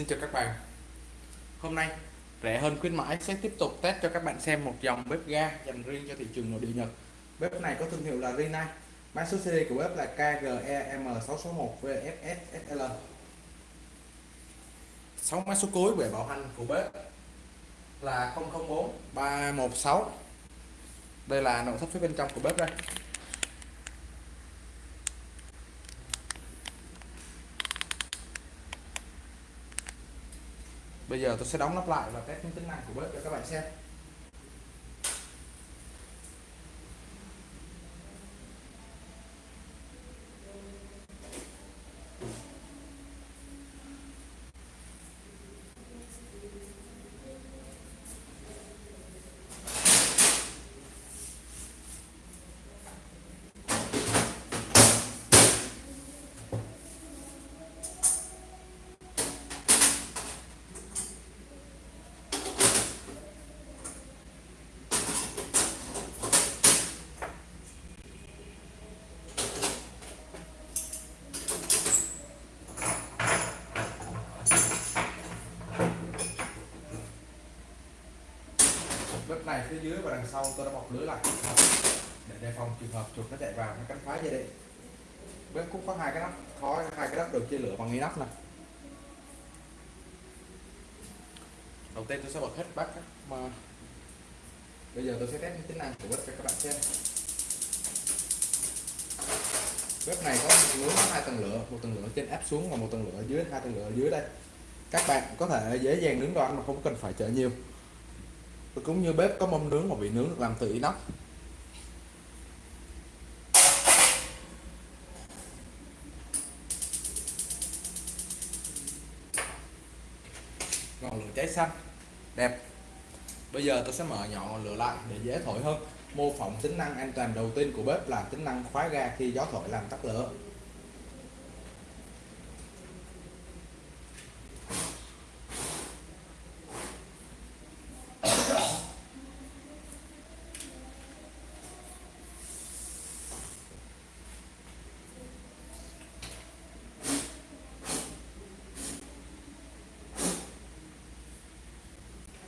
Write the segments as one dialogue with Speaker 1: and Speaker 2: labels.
Speaker 1: Xin chào các bạn. Hôm nay, rẻ hơn khuyến mãi sẽ tiếp tục test cho các bạn xem một dòng bếp ga dành riêng cho thị trường nội địa Nhật. Bếp này có thương hiệu là Rinnai. Mã số series của bếp là KGEM661VFSSL 6 mã số cuối về bảo hành của bếp là 004 316 Đây là nội thất phía bên trong của bếp đây. Bây giờ tôi sẽ đóng nắp lại và test những tính năng của bếp cho các bạn xem bếp này phía dưới và đằng sau tôi đã bọc lưới lại. Để đề phòng trường hợp chuột nó chạy vào, nó cắn phá dây điện. Bếp cũng có hai cái nắp, có hai cái nắp được chia lửa bằng inox này đầu tiên tôi sẽ bật hết bát mà bây giờ tôi sẽ test tính năng của bếp cho các bạn xem. Bếp này có lưới hai tầng lửa, một tầng lửa trên áp xuống và một tầng lửa dưới, hai tầng lửa dưới đây. Các bạn có thể dễ dàng nướng đồ ăn mà không cần phải chở nhiều cũng như bếp có mâm nướng mà bị nướng được làm từ inox. Ngọn lửa cháy xanh. Đẹp. Bây giờ tôi sẽ mở nhỏ ngọn lửa lại để dễ thổi hơn. Mô phỏng tính năng an toàn đầu tiên của bếp là tính năng khóa ga khi gió thổi làm tắt lửa.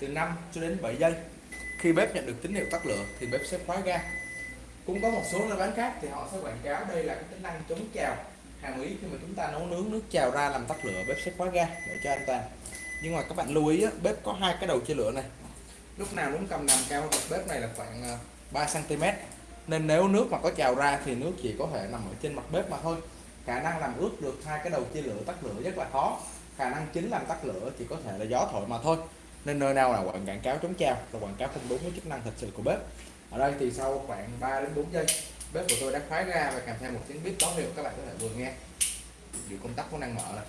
Speaker 1: Từ 5 cho đến 7 giây. Khi bếp nhận được tín hiệu tắt lửa thì bếp sẽ khóa ga. Cũng có một số nơi bán khác thì họ sẽ quảng cáo đây là cái tính năng chống trào hàng ý khi mà chúng ta nấu nướng nước trào ra làm tắt lửa, bếp sẽ khóa ga để cho an toàn. Nhưng mà các bạn lưu ý bếp có hai cái đầu chia lửa này. Lúc nào muốn cầm nằm cao bậc bếp này là khoảng ờ, 3 cm nên nếu nước mà có trào ra thì nước chỉ có thể nằm ở trên mặt bếp mà thôi. Khả năng làm ướt được hai cái đầu chia lửa tắt lửa rất là khó. Khả năng chính làm tắt lửa chỉ có thể là gió thổi mà thôi nên nơi nào là quảng quảng cáo chống trao và quảng cáo không đúng với chức năng thật sự của bếp. Ở đây thì sau khoảng 3 đến 4 giây, bếp của tôi đã khóa ra và kèm theo một tiếng bếp báo hiệu các bạn có thể vừa nghe. Điều công tắc có năng mở này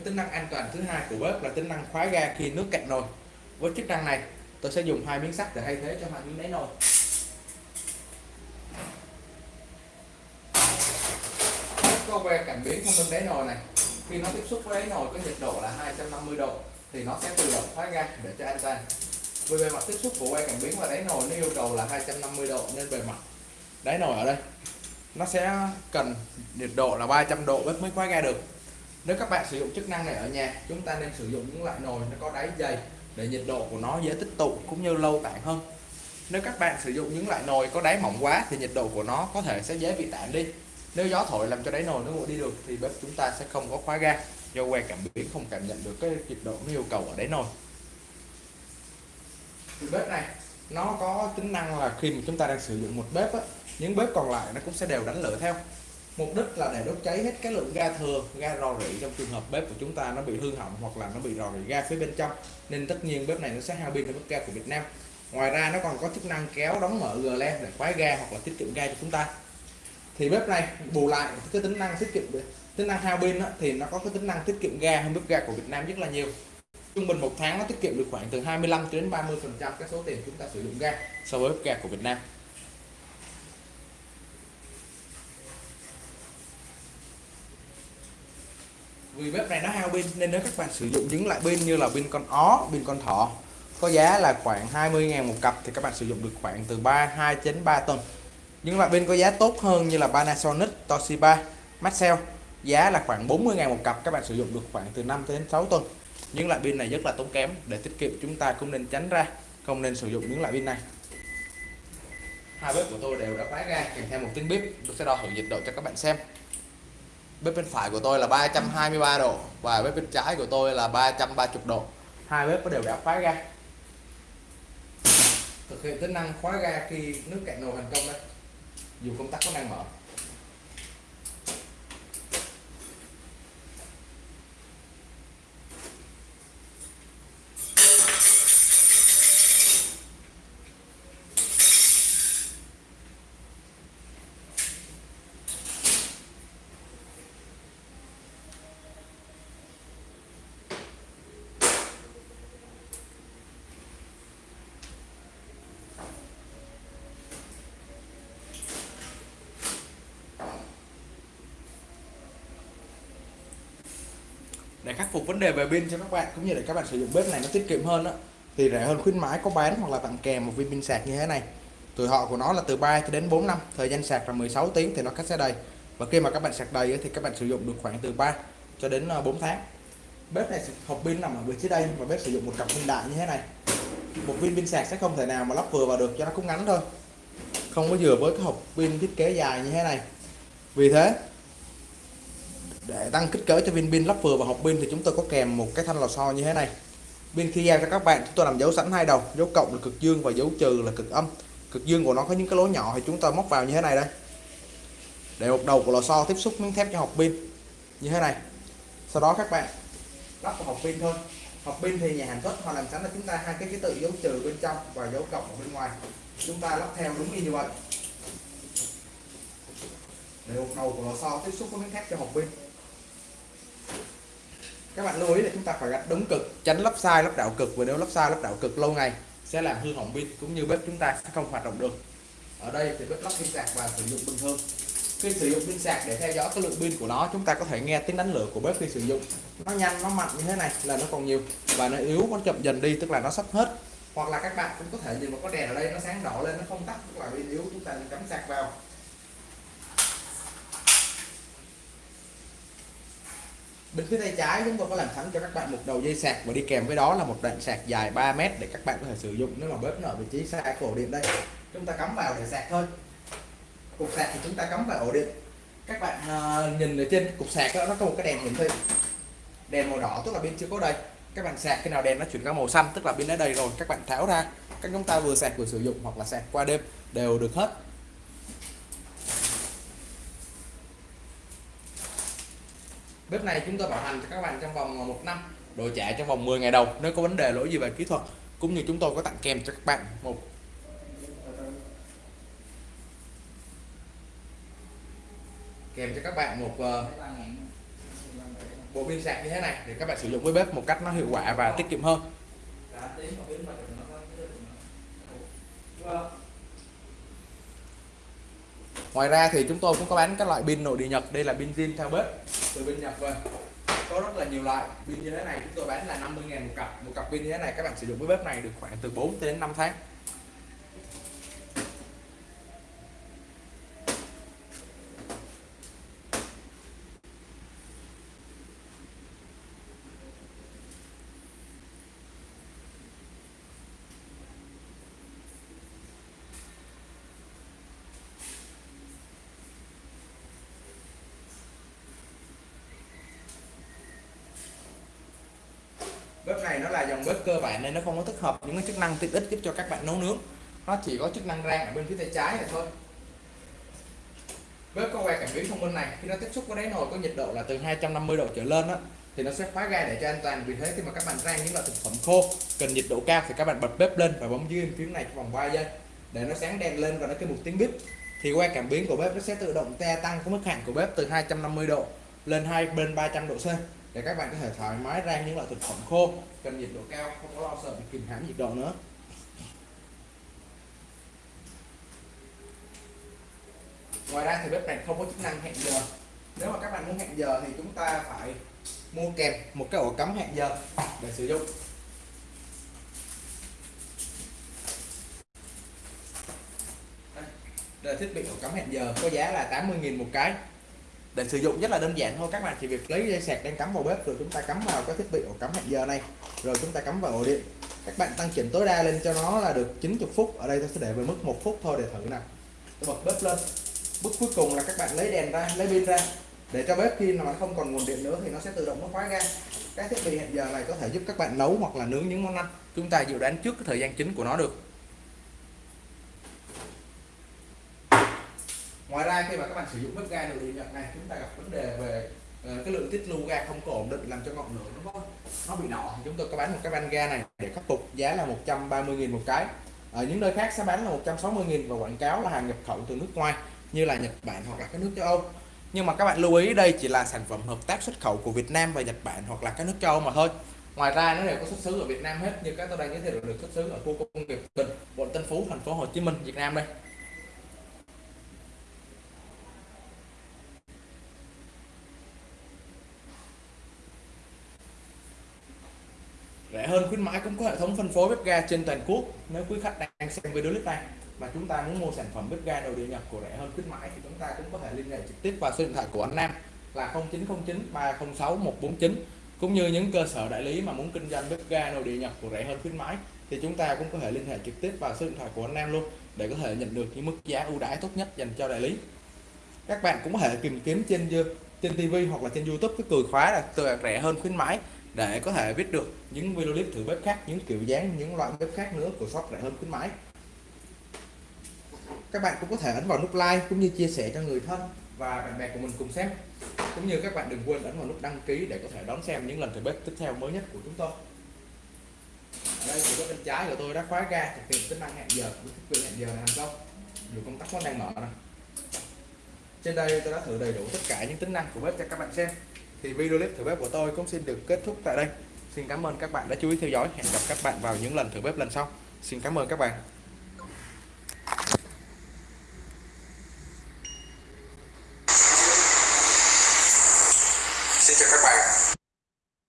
Speaker 1: cái tính năng an toàn thứ hai của bếp là tính năng khóa ga khi nước cạn nồi. Với chức năng này, tôi sẽ dùng hai miếng sắt để thay thế cho hai miếng đáy nồi. Có que cảm biến không bên đáy nồi này khi nó tiếp xúc với nồi có nhiệt độ là 250 độ, thì nó sẽ tự động thoát ra để cho an toàn. Vì bề mặt tiếp xúc của que cảm biến và đáy nồi nó yêu cầu là 250 độ nên bề mặt đáy nồi ở đây, nó sẽ cần nhiệt độ là 300 độ bếp mới khóa ga được. Nếu các bạn sử dụng chức năng này ở nhà, chúng ta nên sử dụng những loại nồi nó có đáy dày để nhiệt độ của nó dễ tích tụ cũng như lâu tản hơn. Nếu các bạn sử dụng những loại nồi có đáy mỏng quá thì nhiệt độ của nó có thể sẽ dễ bị tản đi nếu gió thổi làm cho đáy nồi nó nguội đi được thì bếp chúng ta sẽ không có khóa ga. Do que cảm biến không cảm nhận được cái nhiệt độ nó yêu cầu ở đáy nồi. Thì bếp này nó có tính năng là khi mà chúng ta đang sử dụng một bếp á, những bếp còn lại nó cũng sẽ đều đánh lửa theo. Mục đích là để đốt cháy hết cái lượng ga thừa ga rò rỉ trong trường hợp bếp của chúng ta nó bị hư hỏng hoặc là nó bị rò rỉ ga phía bên trong. Nên tất nhiên bếp này nó sẽ hao pin hơn bếp ga của Việt Nam. Ngoài ra nó còn có chức năng kéo đóng mở gờ len để khóa ga hoặc là tiết kiệm ga cho chúng ta thì bếp này bù lại cái tính năng tiết kiệm tính năng hao pin thì nó có cái tính năng tiết kiệm ga hơn bếp ga của Việt Nam rất là nhiều. Trung bình một tháng nó tiết kiệm được khoảng từ 25 đến 30 phần trăm cái số tiền chúng ta sử dụng ga so với bếp ga của Việt Nam. Vì bếp này nó hao pin nên nếu các bạn sử dụng những loại pin như là pin con ó, pin con thỏ, có giá là khoảng 20.000 một cặp thì các bạn sử dụng được khoảng từ 3 2 đến 3 tuần những loại pin có giá tốt hơn như là Panasonic, Toshiba, Maxell giá là khoảng 40 ngàn một cặp các bạn sử dụng được khoảng từ 5 đến 6 tuần. Những loại pin này rất là tốn kém để tiết kiệm chúng ta cũng nên tránh ra không nên sử dụng những loại pin này. Hai bếp của tôi đều đã khóa ra kèm theo một tiếng bếp. Tôi sẽ đo thử nhiệt độ cho các bạn xem. Bếp bên phải của tôi là 323 độ và bếp bên trái của tôi là 330 độ. Hai bếp đều đã khóa ra thực hiện tính năng khóa ga khi nước cạn nồi thành công đây dù công tắc có đang mở. Để khắc phục vấn đề về pin cho các bạn, cũng như để các bạn sử dụng bếp này nó tiết kiệm hơn đó. Thì rẻ hơn khuyến mãi, có bán hoặc là tặng kèm một viên pin sạc như thế này. Tuổi thọ của nó là từ 3 cho đến 4 năm, thời gian sạc là 16 tiếng thì nó cách sẽ đầy. Và khi mà các bạn sạc đầy thì các bạn sử dụng được khoảng từ 3 cho đến ờ, 4 tháng. Bếp này hộp pin nằm ở vị trí đây và bếp sử dụng một cặp pin đại như thế này. Một viên pin sạc sẽ không thể nào mà lắp vừa vào được, cho nó cũng ngắn thôi. Không có vừa với cái hộp pin thiết kế dài như thế này. Vì thế để tăng kích cỡ cho viên pin lắp vừa vào hộp pin thì chúng tôi có kèm một cái thanh lò xo như thế này. Pin khi giao cho các bạn, chúng tôi làm dấu sẵn hai đầu, dấu cộng là cực dương và dấu trừ là cực âm. Cực dương của nó có những cái lỗ nhỏ thì chúng ta móc vào như thế này đây. Để một đầu của lò xo tiếp xúc miếng thép cho hộp pin như thế này. Sau đó các bạn lắp vào hộp pin thôi. Hộp pin thì nhà sản xuất họ làm sẵn là chúng ta hai cái ký tự dấu trừ bên trong và dấu cộng ở bên ngoài. Chúng ta lắp theo đúng như vậy. Để một đầu của lò xo tiếp xúc với miếng thép cho hộp pin các bạn lưu ý là chúng ta phải gạch đúng cực, tránh lắp sai lắp đảo cực, và nếu lắp sai lắp đảo cực lâu ngày, sẽ làm hư hỏng pin cũng như bếp chúng ta sẽ không hoạt động được. Ở đây thì bếp lắp pin sạc và sử dụng bình thường. Khi sử dụng pin sạc để theo dõi cái lượng pin của nó, chúng ta có thể nghe tiếng đánh lửa của bếp khi sử dụng. Nó nhanh, nó mạnh như thế này là nó còn nhiều và nó yếu, nó chậm dần đi, tức là nó sắp hết. Hoặc là các bạn cũng có thể nhìn một có đèn ở đây, nó sáng đỏ lên, nó không tắt, tức là pin yếu, chúng ta cắm sạc vào. Bên phía tay trái chúng tôi có làm sẵn cho các bạn một đầu dây sạc. Và đi kèm với đó là một đoạn sạc dài 3 mét để các bạn có thể sử dụng nếu mà bếp nó ở vị trí xa ổ điện đây. Chúng ta cắm vào để sạc thôi. Cục sạc thì chúng ta cắm vào ổ điện. Các bạn uh, nhìn ở trên cục sạc đó, nó có một cái đèn hiển thị đèn màu đỏ tức là pin chưa có đây. Các bạn sạc khi nào đèn nó chuyển sang màu xanh tức là pin đã đầy rồi. Các bạn tháo ra. Các chúng ta vừa sạc vừa sử dụng hoặc là sạc qua đêm đều được hết. Bếp này chúng tôi bảo hành cho các bạn trong vòng ờ, một năm. Đổi trả trong vòng 10 ngày đầu nếu có vấn đề lỗi gì về kỹ thuật cũng như chúng tôi có tặng kèm cho các bạn một. Kèm cho các bạn một uh, bộ pin sạc như thế này để các bạn sử dụng với bếp một cách nó hiệu quả và tiết kiệm hơn. Ngoài ra thì chúng tôi cũng có bán các loại pin nội địa nhật. Đây là pin zin theo bếp từ bên nhập về vâng. có rất là nhiều loại pin như thế này, chúng tôi bán là 50.000 một cặp. Một cặp pin như thế này, các bạn sử dụng với bếp này được khoảng từ 4 đến 5 tháng. Bếp này nó là dòng bếp cơ bản nên nó không có tích hợp những cái chức năng tiện ích giúp cho các bạn nấu nướng. Nó chỉ có chức năng rang ở bên phía tay trái này thôi. Bếp có que cảm biến thông minh này khi nó tiếp xúc với đáy nồi có nhiệt độ là từ 250 độ trở lên đó, thì nó sẽ khóa ga để cho an toàn. Vì thế khi mà các bạn rang những loại thực phẩm khô cần nhiệt độ cao thì các bạn bật bếp lên và bấm dưới phím này trong vòng 3 giây để nó sáng đèn lên và nó kêu một tiếng bếp thì que cảm biến của bếp nó sẽ tự động gia tăng cái mức hạn của bếp từ 250 độ lên hai bên 300 độ C để các bạn có thể thoải mái rang những loại thực phẩm khô, cần nhiệt độ cao, không có lo sợ bị kìm hãm nhiệt độ nữa. Ngoài ra thì bếp này không có chức năng hẹn giờ. Nếu mà các bạn muốn hẹn giờ thì chúng ta phải mua kèm một cái ổ cắm hẹn giờ để sử dụng. Đây là thiết bị ổ cắm hẹn giờ, có giá là 80.000 một cái để sử dụng rất là đơn giản thôi, các bạn chỉ việc lấy dây sạc đang cắm vào bếp rồi chúng ta cắm vào cái thiết bị ổ cắm hẹn giờ này. Rồi chúng ta cắm vào ổ điện. Các bạn tăng chỉnh tối đa lên cho nó là được 90 phút. Ở đây tôi sẽ để về mức một phút thôi, để thử nào. Tôi bật bếp lên. Bước cuối cùng là các bạn lấy đèn ra, lấy pin ra. Để cho bếp khi mà không còn nguồn điện nữa thì nó sẽ tự động nó khóa ra các thiết bị hẹn giờ này có thể giúp các bạn nấu hoặc là nướng những món ăn. Chúng ta dự đoán trước cái thời gian chính của nó được. Ngoài ra khi mà các bạn sử dụng bếp ga nội địa nhật này chúng ta gặp vấn đề về uh, cái lượng tiết lưu ga không có ổn định làm cho ngọn lửa nó nó bị nọ thì chúng tôi có bán một cái van ga này để khắc phục giá là 130.000 một cái. Ở những nơi khác sẽ bán là 160.000 và quảng cáo là hàng nhập khẩu từ nước ngoài như là Nhật Bản hoặc là các nước châu Âu. Nhưng mà các bạn lưu ý đây chỉ là sản phẩm hợp tác xuất khẩu của Việt Nam và Nhật Bản hoặc là các nước châu Âu mà thôi. Ngoài ra nó đều có xuất xứ ở Việt Nam hết như các tôi đang giới thiệu được xuất xứ ở khu công nghiệp Bình quận Tân Phú thành phố Hồ Chí Minh Việt Nam đây. Rẻ hơn khuyến mãi, cũng có hệ thống phân phối bếp ga trên toàn quốc. Nếu quý khách đang xem video clip này mà chúng ta muốn mua sản phẩm bếp ga đầu địa nhập của rẻ hơn khuyến mãi thì chúng ta cũng có thể liên hệ trực tiếp vào số điện thoại của anh Nam là 0909 306 149 cũng như những cơ sở đại lý mà muốn kinh doanh bếp ga nội địa nhập của rẻ hơn khuyến mãi thì chúng ta cũng có thể liên hệ trực tiếp vào số điện thoại của anh Nam luôn để có thể nhận được những mức giá ưu đãi tốt nhất dành cho đại lý. Các bạn cũng có thể tìm kiếm trên trên TV hoặc là trên YouTube, cái từ khóa là từ rẻ hơn khuyến mãi để có thể biết được những video clip thử bếp khác, những kiểu dáng, những loại bếp khác nữa của shop rẻ hơn khuyến mãi. Các bạn cũng có thể ấn vào nút like cũng như chia sẻ cho người thân và bạn bè của mình cùng xem. Cũng như các bạn đừng quên ấn vào nút đăng ký để có thể đón xem những lần thử bếp tiếp theo mới nhất của chúng tôi. Ở đây thì bên trái của tôi đã khóa ga thực hiện tính năng hẹn giờ, với thiết bị hẹn giờ này thành công dù công tắc nó đang mở này trên đây tôi đã thử đầy đủ tất cả những tính năng của bếp cho các bạn xem thì video clip thử bếp của tôi cũng xin được kết thúc tại đây. Xin cảm ơn các bạn đã chú ý theo dõi. Hẹn gặp các bạn vào những lần thử bếp lần sau. Xin cảm ơn các bạn.